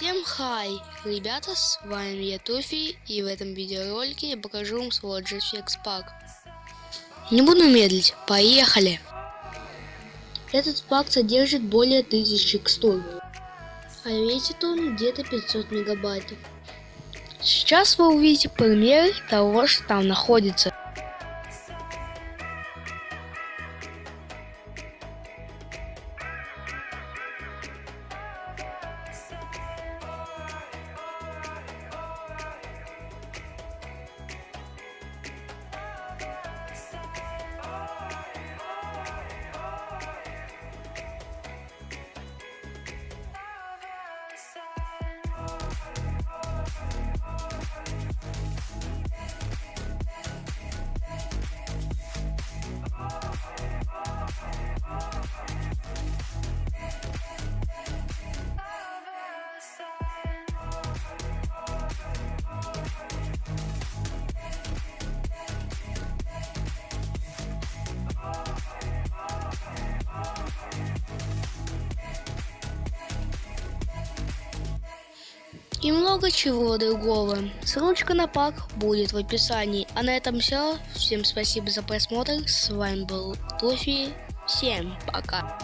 Всем хай, ребята, с вами я Туфи, и в этом видеоролике я покажу вам свой GFX пак. Не буду медлить, поехали! Этот пак содержит более 1000 текстур, а весит он где-то 500 мегабайтов. Сейчас вы увидите пример того, что там находится. И много чего другого. Ссылочка на пак будет в описании. А на этом все. Всем спасибо за просмотр. С вами был Тофи. Всем пока.